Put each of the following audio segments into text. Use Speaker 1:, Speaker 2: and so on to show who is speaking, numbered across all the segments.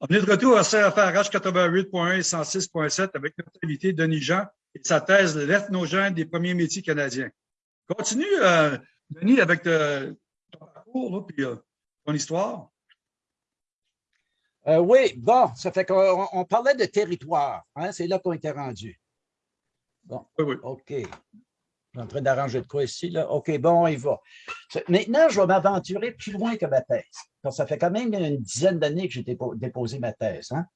Speaker 1: On est de retour à CFRH 88.1 et 106.7 avec notre invité Denis Jean et sa thèse L'ethnogène des premiers métiers canadiens. Continue, euh, Denis, avec euh, ton parcours et euh, ton histoire.
Speaker 2: oui, bon, ça fait qu'on parlait de territoire. Hein, C'est là qu'on était rendu. Bon, oui, oui. OK. Je suis en train d'arranger de quoi ici, là. OK, bon, il va. Maintenant, je vais m'aventurer plus loin que ma thèse. ça fait quand même une dizaine d'années que j'ai déposé ma thèse. Hein.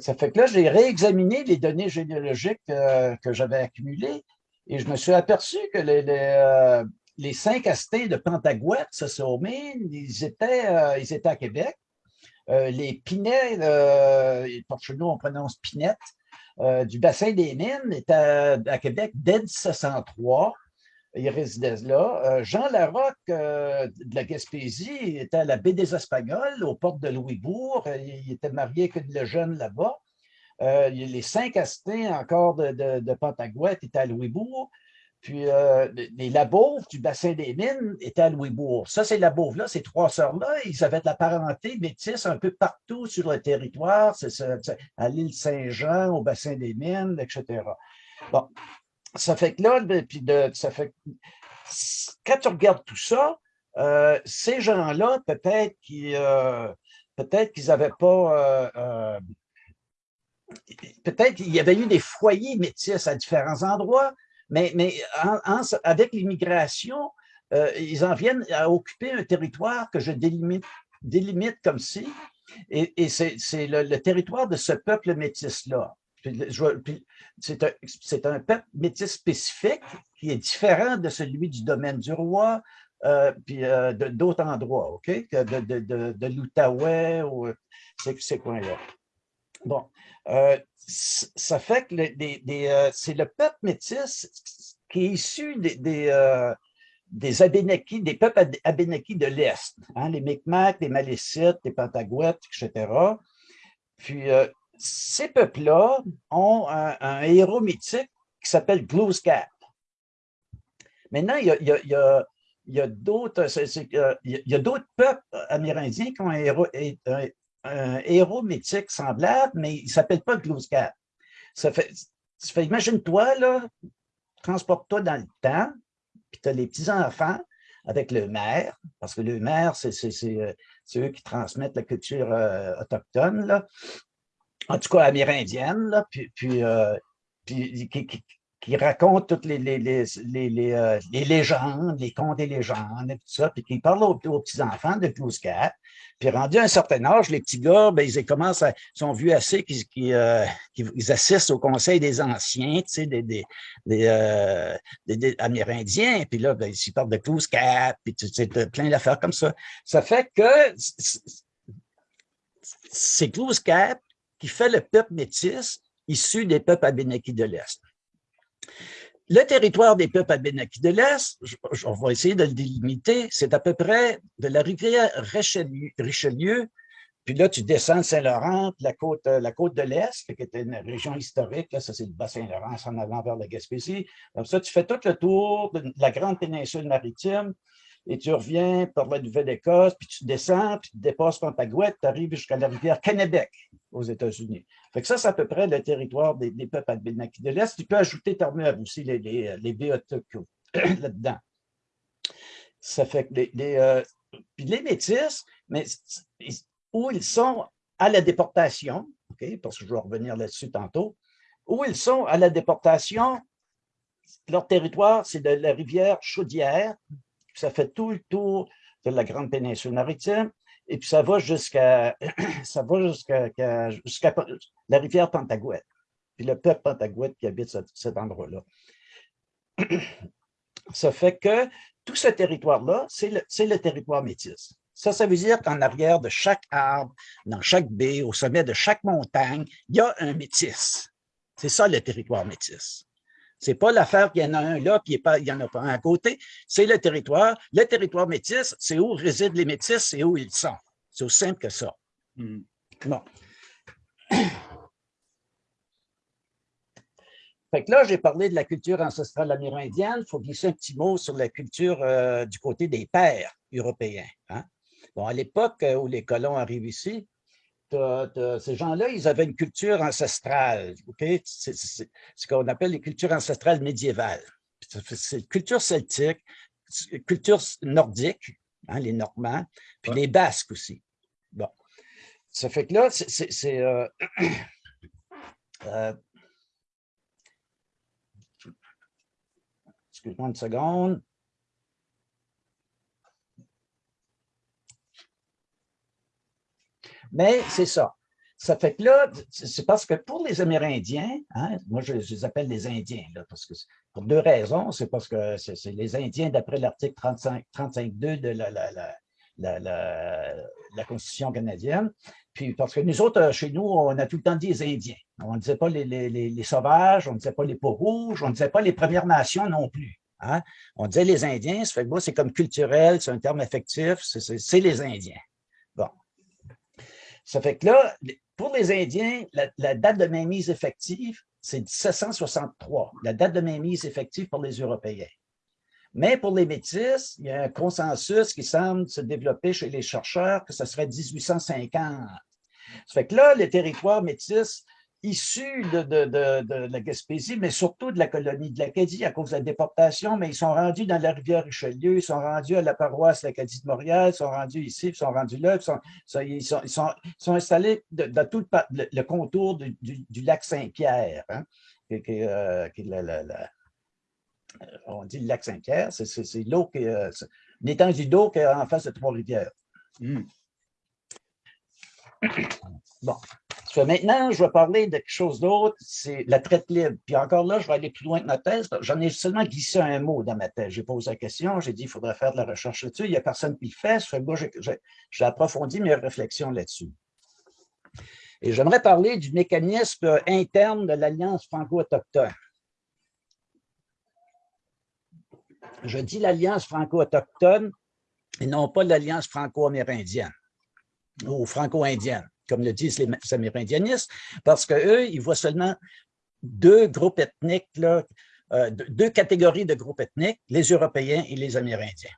Speaker 2: Ça fait que là, j'ai réexaminé les données généalogiques euh, que j'avais accumulées et je me suis aperçu que les, les, euh, cinq astés de Pentagouette, ça ils étaient, euh, ils étaient à Québec. les Pinets, pour chez nous, on prononce Pinette, du bassin des Mines étaient à, Québec dès 1703 il résidait là. Jean Larocque de la Gaspésie était à la baie des Espagnols, aux portes de Louisbourg. Il était marié avec une jeune là-bas. Euh, les cinq Astins encore de, de, de Pentagouette étaient à Louisbourg. Puis euh, les Labauves du bassin des mines étaient à Louisbourg. Ça, ces Labauves-là, ces trois sœurs-là, ils avaient de la parenté métisse un peu partout sur le territoire, à l'île Saint-Jean, au bassin des mines, etc. Bon, ça fait que là, puis de, ça fait quand tu regardes tout ça, euh, ces gens-là, peut-être qu'ils n'avaient pas peut-être qu'il y avait eu des foyers métis à différents endroits, mais, mais avec l'immigration, euh, ils en viennent à occuper un territoire que je délimite, comme ci, et, c'est le, territoire de ce peuple métis-là. C'est un, un, peuple métis spécifique qui est différent de celui du domaine du roi, euh, puis euh, d'autres endroits, OK? De, de, de, de l'Outaouais ou ces coins-là. Bon, euh, ça fait que euh, c'est le peuple métis qui est issu des, des, euh, des peuples Abénakis de l'Est, hein, les Micmacs, les Malécites, les Pentagouettes, etc. Puis, ces peuples-là ont un, héros mythique qui s'appelle Glooskap. Maintenant, il y a, d'autres peuples amérindiens qui ont un héros, héros mythique semblable, mais il ne s'appelle pas Glooskap. Ça fait, imagine-toi, transporte-toi dans le temps, puis tu as les petits-enfants avec le maire, parce que le maire, c'est euh, eux qui transmettent la culture euh, autochtone, là. en tout cas amérindienne, puis, puis, euh, raconte toutes les, les, les, les, euh, les légendes, les contes et légendes et tout ça, puis qui parle aux, petits-enfants de Glooskap. Puis rendu à un certain âge, les petits gars, ben, ils commencent à, sont vus assez qu'ils euh, assistent au conseil des anciens, tu sais, des, des, des, euh, des Amérindiens, puis là, ben, ils parlent de Glooskap, puis tu sais, plein d'affaires comme ça. Ça fait que c'est Glooskap qui fait le peuple métis issu des peuples abénakis de l'Est. Le territoire des peuples abénakis de l'Est, on va essayer de le délimiter, c'est à peu près de la rivière Richelieu, puis là, tu descends Saint-Laurent, la côte, côte de l'Est, qui était une région historique, là, ça c'est le Bas-Saint-Laurent, en avant vers la Gaspésie. Comme ça, tu fais tout le tour de la grande péninsule maritime, et tu reviens par la Nouvelle-Écosse, puis tu descends, puis tu dépasses Pentagouette, tu arrives jusqu'à la rivière Kennebec aux États-Unis. Fait que ça, c'est à peu près le territoire des, peuples abénakis de l'Est. Tu peux ajouter Terre-Neuve aussi, les, les, là-dedans. Ça fait que les, les, euh, puis les Métis, mais où ils sont à la déportation, parce que je vais revenir là-dessus tantôt, où ils sont à la déportation, leur territoire, c'est de la rivière Chaudière, ça fait tout le tour de la grande péninsule maritime, et puis ça va jusqu'à la rivière Pentagouette, puis le peuple Pentagouette qui habite cet endroit-là. Ça fait que tout ce territoire-là, c'est le, le territoire métis. Ça, ça veut dire qu'en arrière de chaque arbre, dans chaque baie, au sommet de chaque montagne, il y a un métis. C'est ça le territoire métis. C'est pas l'affaire qu'il y en a un là, puis il n'y en a pas un à côté. C'est le territoire. Le territoire métis, c'est où résident les métis, c'est où ils sont. C'est aussi simple que ça. Hmm. Bon. Fait que là, j'ai parlé de la culture ancestrale amérindienne. Il faut glisser un petit mot sur la culture euh, du côté des pères européens. Hein. Bon, à l'époque où les colons arrivent ici, ces gens-là, ils avaient une culture ancestrale. C'est ce qu'on appelle les cultures ancestrales médiévales. C'est culture celtique, culture nordique, hein, les Normands, puis les Basques aussi. Bon. Ça fait que là, c'est... Euh, euh, excuse-moi une seconde. Mais c'est ça. Ça fait que là, c'est parce que pour les Amérindiens, hein, moi je, les appelle les Indiens, là, parce que pour deux raisons. C'est parce que c'est les Indiens, d'après l'article 35.2 de la, la, la, Constitution canadienne. Puis parce que nous autres, chez nous, on a tout le temps dit les Indiens. On ne disait pas les, les, les, sauvages, on ne disait pas les peaux rouges, on ne disait pas les Premières Nations non plus. Hein. On disait les Indiens, ça fait que c'est comme culturel, c'est un terme affectif, c'est les Indiens. Ça fait que là, pour les Indiens, la, date de mainmise effective, c'est 1763, la date de mainmise effective pour les Européens. Mais pour les Métis, il y a un consensus qui semble se développer chez les chercheurs que ce serait 1850. Ça fait que là, les territoires métis issus de, la Gaspésie, mais surtout de la colonie de l'Acadie à cause de la déportation, mais ils sont rendus dans la rivière Richelieu, ils sont rendus à la paroisse de l'Acadie de Montréal, ils sont rendus ici, ils sont rendus là, ils sont, ils sont, installés dans tout le, contour du, lac Saint-Pierre, hein, euh, on dit le lac Saint-Pierre, c'est l'eau qui est, l'étendue d'eau qui est en face de Trois-Rivières. Hmm. Bon, maintenant, je vais parler de quelque chose d'autre, c'est la traite libre. Puis encore là, je vais aller plus loin que ma thèse. J'en ai seulement glissé un mot dans ma thèse. J'ai posé la question, j'ai dit qu'il faudrait faire de la recherche là-dessus. Il n'y a personne qui le fait. J'ai approfondi mes réflexions là-dessus. Et j'aimerais parler du mécanisme interne de l'Alliance franco-autochtone. Je dis l'Alliance franco-autochtone et non pas l'Alliance franco-amérindienne ou franco-indienne comme le disent les amérindianistes, parce qu'eux, ils voient seulement deux groupes ethniques, euh, deux catégories de groupes ethniques, les Européens et les Amérindiens.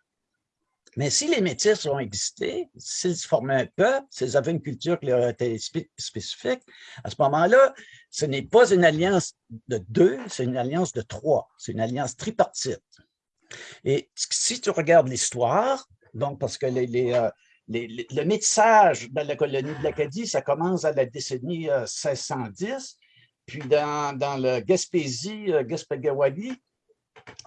Speaker 2: Mais si les Métis ont existé, s'ils formaient un peuple, s'ils avaient une culture qui leur était spécifique, à ce moment-là, ce n'est pas une alliance de deux, c'est une alliance de trois, c'est une alliance tripartite. Et si tu regardes l'histoire, donc parce que les, les, euh, le métissage dans la colonie de l'Acadie, ça commence à la décennie 1610, euh, puis dans, le Gaspésie, euh, Gaspagawali,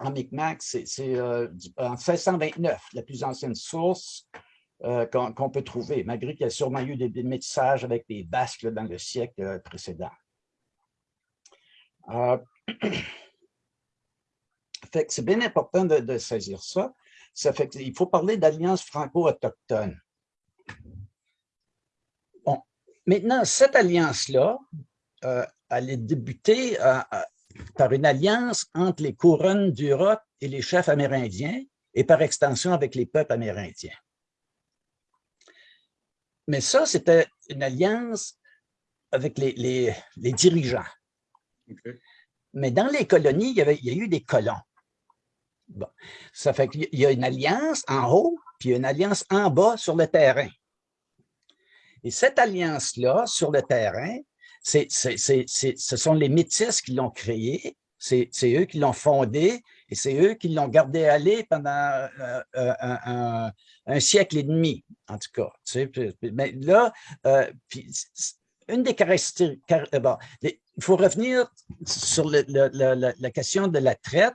Speaker 2: en Micmac, c'est euh, en 1629, la plus ancienne source qu'on peut trouver, malgré qu'il y a sûrement eu des, métissages avec les Basques dans le siècle précédent. c'est bien important de, saisir ça. Qu'il faut parler d'alliance franco-autochtone. Maintenant, cette alliance-là, euh, elle est débutée euh, euh, par une alliance entre les couronnes d'Europe et les chefs amérindiens et par extension avec les peuples amérindiens. Mais ça, c'était une alliance avec les, dirigeants. Mais dans les colonies, il y, avait, il y a eu des colons. Bon. Ça fait qu'il y a une alliance en haut, puis une alliance en bas sur le terrain. Et cette alliance-là, sur le terrain, ce sont les Métis qui l'ont créée, c'est eux qui l'ont fondée et c'est eux qui l'ont gardé aller pendant euh, euh, un, siècle et demi, en tout cas. mais là, euh, une des caractéristiques, il faut revenir sur la question de la traite,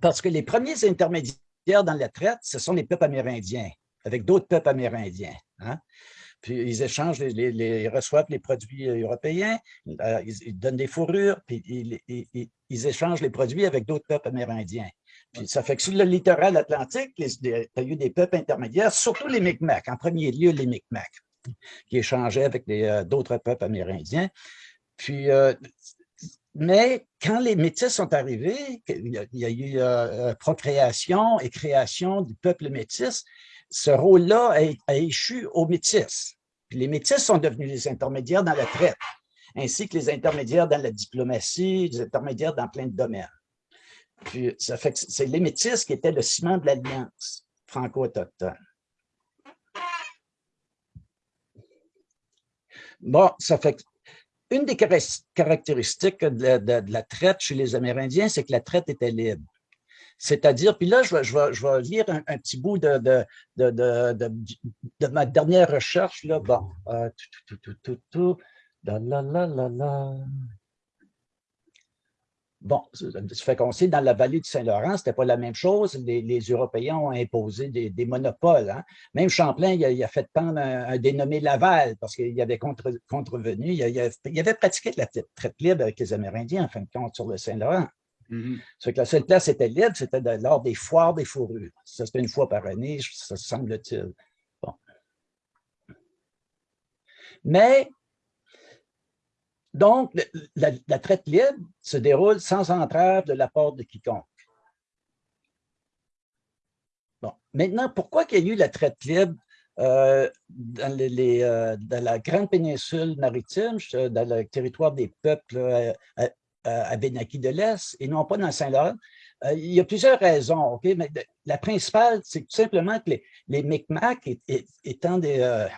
Speaker 2: parce que les premiers intermédiaires dans la traite, ce sont les peuples amérindiens, avec d'autres peuples amérindiens. Hein? puis ils échangent, les, reçoivent les produits euh, européens, euh, ils, donnent des fourrures, puis ils, échangent les produits avec d'autres peuples amérindiens. Puis ça fait que sur le littoral atlantique, il y a eu des peuples intermédiaires, surtout les Micmacs, en premier lieu les Micmacs, qui échangeaient avec euh, d'autres peuples amérindiens. Puis, mais quand les métis sont arrivés, il y a, eu euh, euh, procréation et création du peuple métis, ce rôle-là a, a, échu aux métis. Puis les métis sont devenus les intermédiaires dans la traite, ainsi que les intermédiaires dans la diplomatie, les intermédiaires dans plein de domaines. Puis ça fait que c'est les métis qui étaient le ciment de l'alliance franco-autochtone. Bon, ça fait une des caractéristiques de la, traite chez les Amérindiens, c'est que la traite était libre. C'est-à-dire, puis là, je vais, lire un, petit bout de, de, ma dernière recherche. Là. Bon, euh, tout, tout, tout, tout, la. Bon, ça fait qu'on sait, dans la vallée du Saint-Laurent, ce n'était pas la même chose. Les, Européens ont imposé des, monopoles. Hein. Même Champlain, il a, fait pendre un, dénommé Laval parce qu'il avait contrevenu. Il, il, avait pratiqué la traite libre avec les Amérindiens, en fin de compte, sur le Saint-Laurent. Mm que la seule place était libre, c'était lors des foires des fourrures. Ça, c'était une fois par année, ça semble-t-il. Bon. Mais donc, la, traite libre se déroule sans entrave de la part de quiconque. Bon. Maintenant, pourquoi qu'il y a eu la traite libre euh, euh, dans, la grande péninsule maritime, dans le territoire des peuples euh, à Benaki de l'Est et non pas dans Saint-Laurent? il y a plusieurs raisons, OK? Mais la principale, c'est tout simplement que les, les Micmacs, étant des, euh,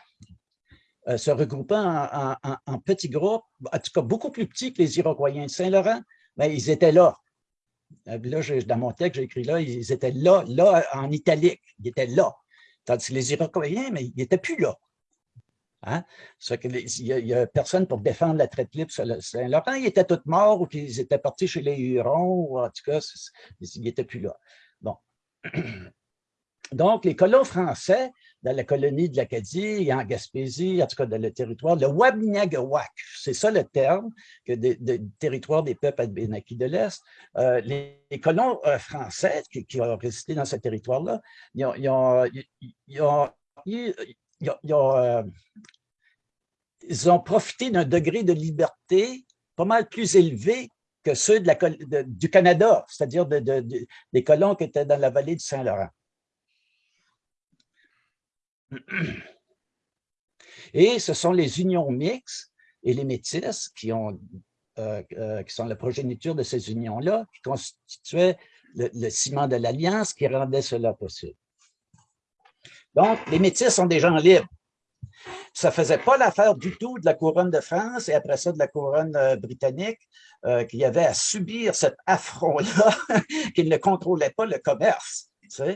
Speaker 2: se regroupant en, petits groupes, en tout cas beaucoup plus petits que les Iroquois de Saint-Laurent, mais ils étaient là. Euh, là, dans mon texte, j'ai écrit là, ils étaient là, là, en italique, ils étaient là. Tandis que les Iroquois, mais ils n'étaient plus là. Hein? il n'y a, personne pour défendre la traite libre sur Saint-Laurent. Ils étaient tous morts ou qu'ils étaient partis chez les Hurons, en tout cas, ils n'étaient plus là. Bon. Donc, les colons français dans la colonie de l'Acadie en Gaspésie, en tout cas dans le territoire, le Wabniagawak, c'est ça le terme, que de, territoire des peuples albénakis de l'Est. Euh, les, colons euh, français qui, ont résisté dans ce territoire-là, ils ont, profité d'un degré de liberté pas mal plus élevé que ceux du Canada, c'est-à-dire des colons qui étaient dans la vallée du Saint-Laurent. Et ce sont les unions mixtes et les métisses qui, ont, euh, euh, qui sont la progéniture de ces unions-là, qui constituaient le, ciment de l'alliance qui rendait cela possible. Donc, les métis sont des gens libres. Ça ne faisait pas l'affaire du tout de la couronne de France et après ça de la couronne euh, britannique qui avait à subir cet affront-là, qu'ils ne contrôlaient pas le commerce. ça,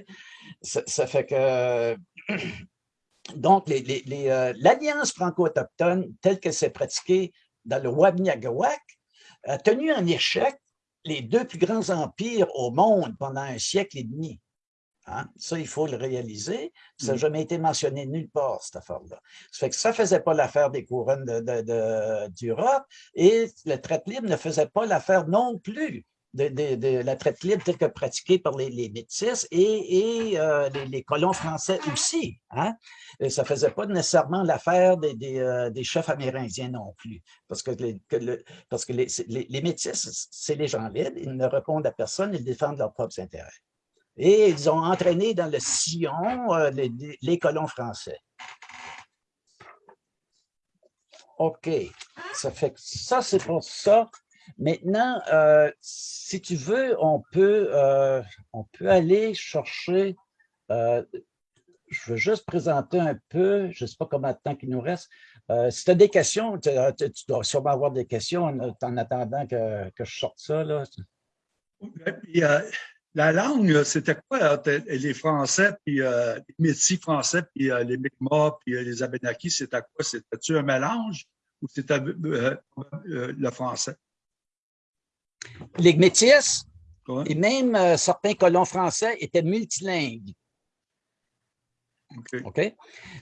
Speaker 2: ça, fait que donc, euh, l'Alliance franco-autochtone, telle qu'elle s'est pratiquée dans le Wabniagawak, a tenu en échec les deux plus grands empires au monde pendant un siècle et demi. Hein? Ça, il faut le réaliser. Ça n'a mm. jamais été mentionné nulle part, cette affaire-là. Ça fait que ça ne faisait pas l'affaire des couronnes d'Europe et le traite libre ne faisait pas l'affaire non plus de, la traite libre telle que pratiquée par les, les métis et, euh, les, colons français aussi. Hein? ça ne faisait pas nécessairement l'affaire des, euh, chefs amérindiens non plus, parce que, les, parce que les, métis, c'est les gens libres, ils ne répondent à personne, ils défendent leurs propres intérêts. Et ils ont entraîné dans le sillon euh, les, colons français. OK, ça fait que ça, c'est pour ça. Maintenant, euh, si tu veux, on peut, euh, on peut aller chercher, euh, je veux juste présenter un peu, je ne sais pas combien de temps il nous reste. si tu as des questions, tu, dois sûrement avoir des questions en, attendant que, que, je sorte ça. Là.
Speaker 1: la langue, c'était quoi les Français, puis les Métis français, puis les Mi'kmaq, puis les Abénakis, c'était quoi? C'était-tu un mélange ou c'était le français?
Speaker 2: Les métis et même euh, certains colons français étaient multilingues.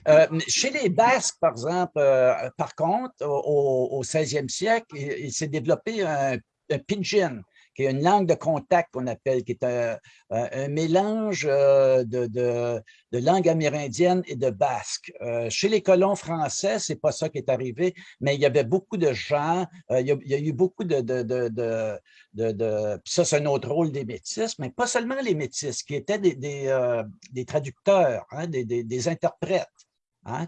Speaker 2: Euh, chez les Basques, par exemple, euh, par contre, au, 16e siècle, il, s'est développé un, un, pidgin, qui est une langue de contact qu'on appelle, qui est un, mélange euh, de, langue amérindienne et de basque. Euh, chez les colons français, c'est pas ça qui est arrivé, mais il y avait beaucoup de gens, euh, il, y a, eu beaucoup de... de, de, ça, c'est un autre rôle des métis, mais pas seulement les métis, qui étaient des, des, des traducteurs, hein, des, des, interprètes. Hein,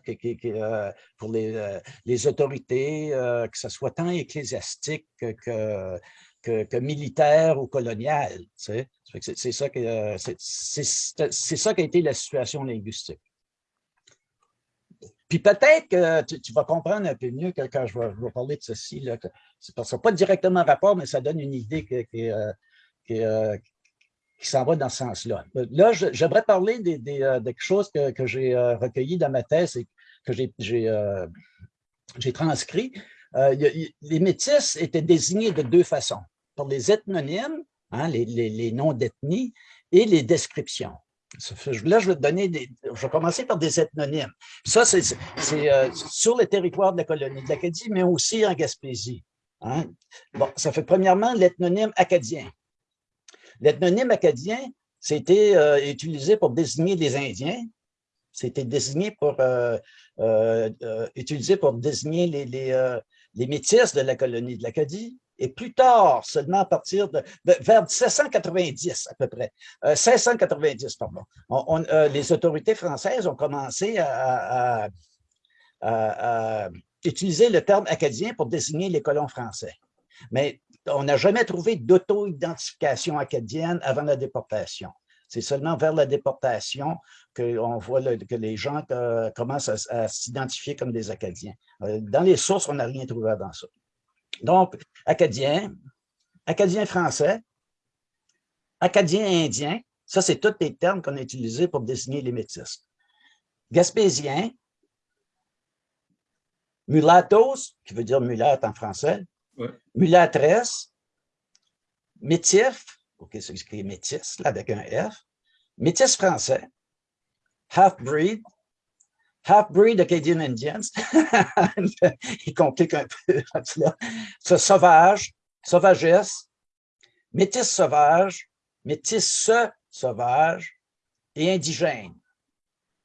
Speaker 2: pour les, les autorités, que ce soit tant ecclésiastique que, que, militaire ou colonial. C'est ça, qui a été la situation linguistique. puis peut-être que tu, vas comprendre un peu mieux quand je vais, parler de ceci. Là, que parce que pas directement rapport, mais ça donne une idée qui, qui, s'en va dans ce sens-là. Là, j'aimerais parler des, de quelque chose que, j'ai recueilli dans ma thèse et que j'ai transcrit. les métis étaient désignés de deux façons, par les ethnonymes, hein, les, noms d'ethnie, et les descriptions. Là. Je vais commencer par des ethnonymes. Ça, c'est euh, sur le territoire de la colonie de l'Acadie, mais aussi en Gaspésie. Hein. Bon, ça fait premièrement l'ethnonyme acadien. L'ethnonyme acadien, c'était euh, utilisé pour désigner les Indiens. C'était désigné pour euh, utilisé pour désigner les, les, les métis de la colonie de l'Acadie, et plus tard, seulement à partir de, vers 1790 à peu près, 1690, euh, pardon, euh, les autorités françaises ont commencé à, utiliser le terme acadien pour désigner les colons français. Mais on n'a jamais trouvé d'auto-identification acadienne avant la déportation. C'est seulement vers la déportation qu'on voit que les gens euh, commencent à s'identifier comme des Acadiens. Dans les sources, on n'a rien trouvé avant ça. Donc, Acadien, Acadien français, Acadien indien, ça, c'est tous les termes qu'on a utilisés pour désigner les métis. Gaspésien, mulattos, qui veut dire mulâtre en français, ouais. mulâtresse, métif, ok, c'est écrit métis, là, avec un F, métis français, half-breed, half-breed Acadian Indians, il complique un peu. Ce sauvage, sauvagesse, métis sauvage, métis sauvage et indigène.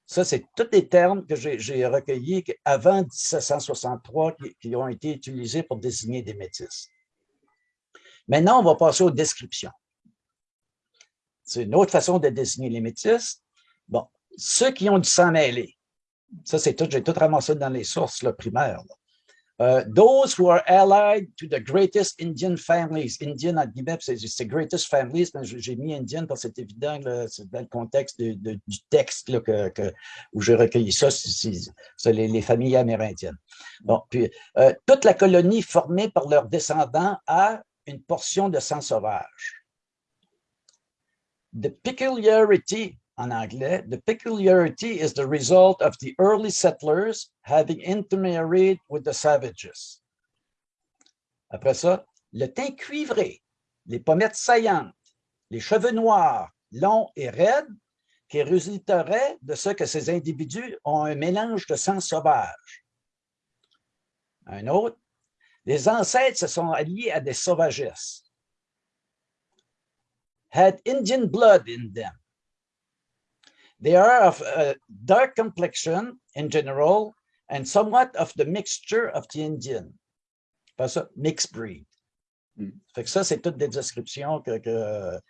Speaker 2: Ça, c'est tous les termes que j'ai recueillis avant 1763 qui, qui, ont été utilisés pour désigner des métis. Maintenant, on va passer aux descriptions. C'est une autre façon de désigner les métis. Bon, ceux qui ont du sang mêlé, ça, c'est tout, j'ai tout ramassé dans les sources primaires. Uh, those who are allied to the greatest Indian families. Indian, en guillemets, c'est greatest families, j'ai mis Indian parce que c'est évident, c'est dans le contexte du texte là, où j'ai recueilli ça, c'est les, les, familles amérindiennes. Bon, puis, euh, toute la colonie formée par leurs descendants a une portion de sang sauvage. The peculiarity en anglais, the peculiarity is the result of the early settlers having intermarried with the savages. Après ça, le teint cuivré, les pommettes saillantes, les cheveux noirs, longs et raides, qui résulteraient de ce que ces individus ont un mélange de sang sauvage. Un autre, les ancêtres se sont alliés à des sauvagesses. Had Indian blood in them. They are of a dark complexion in general and somewhat of the mixture of the Indian. Pas ça, mixed breed. Mm. Fait que ça, c'est toutes des descriptions que, que,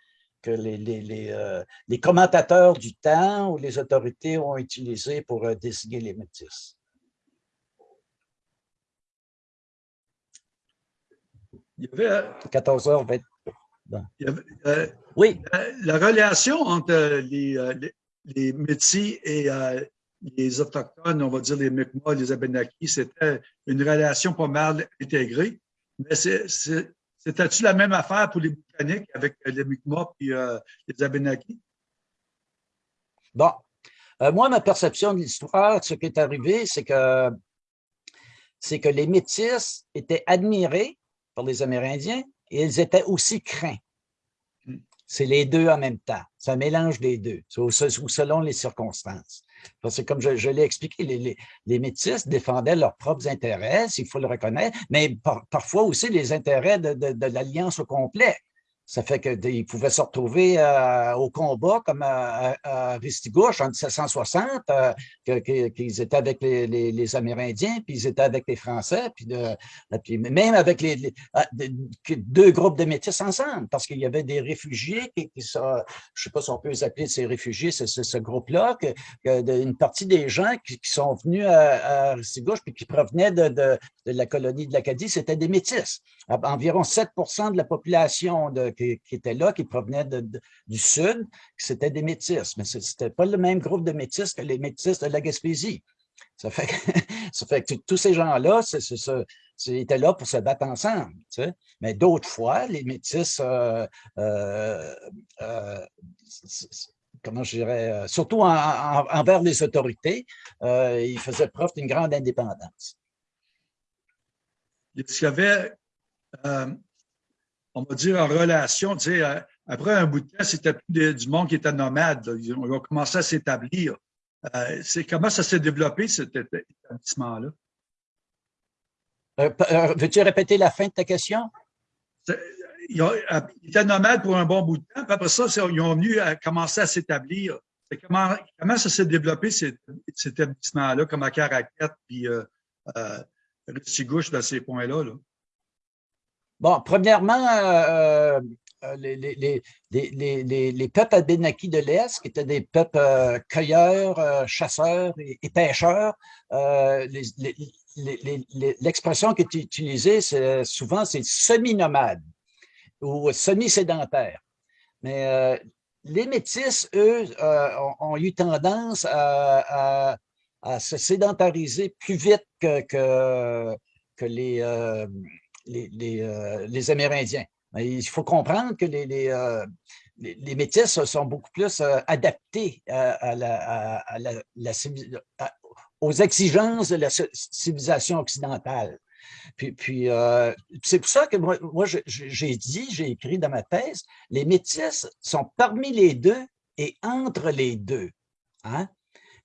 Speaker 2: que les, les, les, euh, les, commentateurs du temps ou les autorités ont utilisées pour euh, désigner les métis.
Speaker 1: Il y avait,
Speaker 2: 14h20.
Speaker 1: Bon. Il y avait, euh, oui. La, la, relation entre les, les, les Métis et euh, les Autochtones, on va dire les Mi'kmaq, les Abenaki, c'était une relation pas mal intégrée. Mais c'était-tu la même affaire pour les Britanniques avec les Mi'kmaq et euh, les Abenaki?
Speaker 2: Bon. Euh, moi, ma perception de l'histoire, ce qui est arrivé, c'est que, c'est que les Métis étaient admirés par les Amérindiens et ils étaient aussi craints. C'est les deux en même temps. Ça mélange les deux, ou selon les circonstances. Parce que comme je, l'ai expliqué, les, les, métis défendaient leurs propres intérêts, il faut le reconnaître, mais parfois aussi les intérêts de l'alliance au complet. Ça fait qu'ils pouvaient se retrouver euh, au combat comme à, à, Ristigouche en 1760, euh, qu'ils étaient avec les, les, Amérindiens, puis ils étaient avec les Français, puis, de, puis même avec les, ah, deux groupes de métis ensemble, parce qu'il y avait des réfugiés qui, qui sont, je ne sais pas si on peut les appeler ces réfugiés, c'est ce, groupe-là, que, une partie des gens qui, sont venus à, à Ristigouche, puis qui provenaient de, de, de la colonie de l'Acadie, c'était des métis. Environ 7% de la population de qui, étaient là, qui provenaient du sud, c'était des métis, mais ce n'était pas le même groupe de métis que les métis de la Gaspésie. Ça fait que, tous ces gens-là étaient là pour se battre ensemble. Mais d'autres fois, les métis, euh, euh, euh, comment je dirais, surtout envers les autorités, ils faisaient preuve d'une grande indépendance.
Speaker 1: Il y avait, on va dire, en relation, tu sais, après un bout de temps, c'était plus du monde qui était nomade. Ils ont commencé à s'établir. Euh, comment ça s'est développé, cet établissement-là?
Speaker 2: Euh, euh, veux-tu répéter la fin de ta question?
Speaker 1: Ils, étaient nomades pour un bon bout de temps, puis après ça, ils ont venu à commencer à s'établir. Comment, comment ça s'est développé, cet, établissement-là, comme à Caracat, puis euh, gauche dans ces points-là? Là?
Speaker 2: Bon, premièrement, euh, les, les, les, les, peuples abénakis de l'Est, qui étaient des peuples euh, cueilleurs, euh, chasseurs et, pêcheurs, l'expression qui est utilisée souvent, c'est semi-nomade ou semi-sédentaire. Mais les métis, eux, ont, eu tendance à, à, se sédentariser plus vite que, que, que les, les, les, Amérindiens. Il faut comprendre que les, euh, métis sont beaucoup plus euh, adaptés aux exigences de la civilisation occidentale. Puis, euh, c'est pour ça que moi, moi j'ai dit, j'ai écrit dans ma thèse, les métis sont parmi les deux et entre les deux. Hein?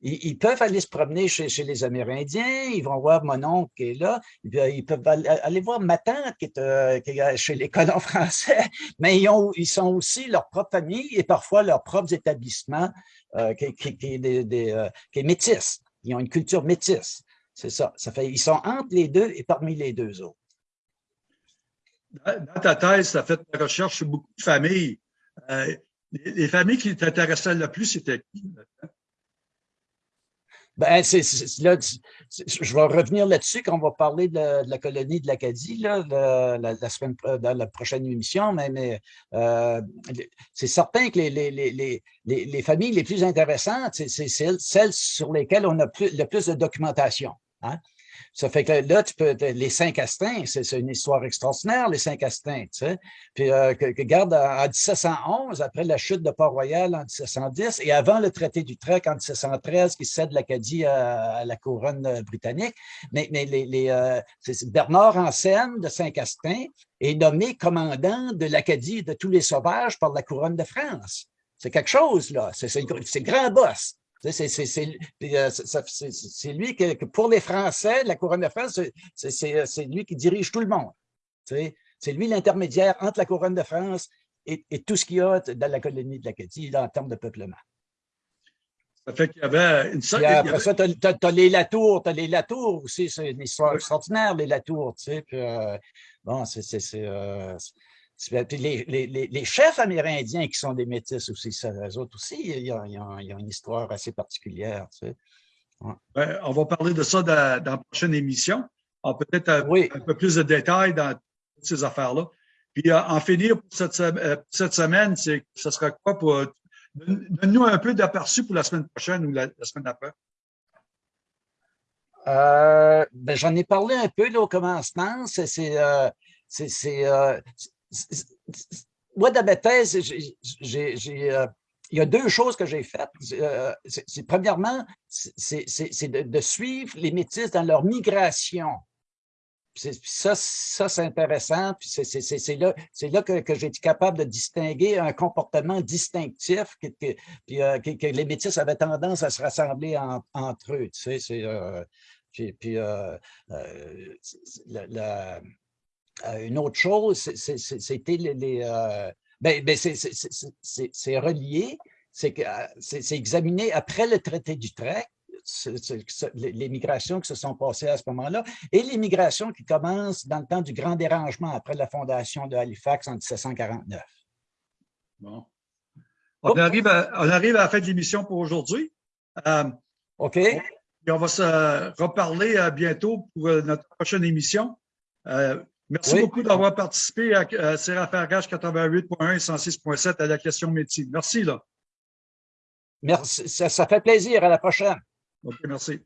Speaker 2: Ils, peuvent aller se promener chez, les Amérindiens, ils vont voir mon oncle qui est là, ils peuvent aller voir ma tante qui est, euh, chez les colons français, mais ils, ont, ils sont aussi leur propre famille et parfois leurs propres établissements euh, qui, qui, des, euh, qui, est métis. Ils ont une culture métisse. C'est ça. ça fait, ils sont entre les deux et parmi les deux autres.
Speaker 1: Dans ta thèse, tu as fait ta recherche sur beaucoup de familles. les, les, familles qui t'intéressaient le plus, c'était qui?
Speaker 2: Ben, c'est, là, je vais revenir là-dessus quand on va parler de, la colonie de l'Acadie là, la, semaine, dans la prochaine émission, mais, mais euh, c'est certain que les, les, les, les, familles les plus intéressantes, c'est celles, celles sur lesquelles on a le plus de documentation. Hein? Ça fait que là, tu peux, les cinq astins, c'est une histoire extraordinaire, les cinq astins, tu sais. Puis, euh, que, garde en, 1711, après la chute de Port-Royal en 1710, et avant le traité d'Utrecht en 1713, qui cède l'Acadie à, la couronne euh, britannique, mais, euh, Bernard Anselme de Saint-Castin est nommé commandant de l'Acadie de tous les sauvages par la couronne de France. C'est quelque chose, là. C'est grand boss. Euh, c'est lui que, pour les Français, la couronne de France, c'est lui qui dirige tout le monde. C'est lui l'intermédiaire entre la couronne de France et, tout ce qu'il y a dans la colonie de l'Acadie en termes de peuplement.
Speaker 1: Ça fait qu'il y avait une
Speaker 2: sorte Après ça, tu as, les Latours, tu as les Latours aussi, c'est une histoire extraordinaire, les Latours, tu sais. Puis, euh, bon, c'est les, les, les, chefs amérindiens qui sont des métis aussi, eux autres aussi, il y, a, une histoire assez particulière. Tu sais.
Speaker 1: Ben, on va parler de ça dans, dans la prochaine émission. Peut-être un, peu plus de détails dans toutes ces affaires-là. Puis euh, en finir pour cette, euh, cette semaine, ce sera quoi pour. Donne-nous un peu d'aperçu pour la semaine prochaine ou la, semaine d'après.
Speaker 2: Euh, ben, J'en ai parlé un peu là, au commencement. C'est moi, dans ma thèse, euh, il y a deux choses que j'ai faites. Euh, premièrement, c'est de, suivre les métis dans leur migration. Ça, ça c'est intéressant. C'est là, que, j'ai été capable de distinguer un comportement distinctif que, euh, que, que, les métis avaient tendance à se rassembler entre eux. Sais, puis, la, euh, une autre chose, c'était les... Euh, ben, ben c'est relié, c'est euh, examiné après le traité d'Utrecht, les migrations qui se sont passées à ce moment-là, et les migrations qui commencent dans le temps du grand dérangement après la fondation de Halifax en 1749.
Speaker 1: Bon. On, arrive, à, on arrive à la fin de l'émission pour aujourd'hui.
Speaker 2: OK.
Speaker 1: Et on va se reparler bientôt pour notre prochaine émission. Merci beaucoup d'avoir participé à, à Seraphargage 88.1 et 106.7 à la question métier. Merci. Là.
Speaker 2: Merci. Ça, ça fait plaisir. À la prochaine.
Speaker 1: OK, merci.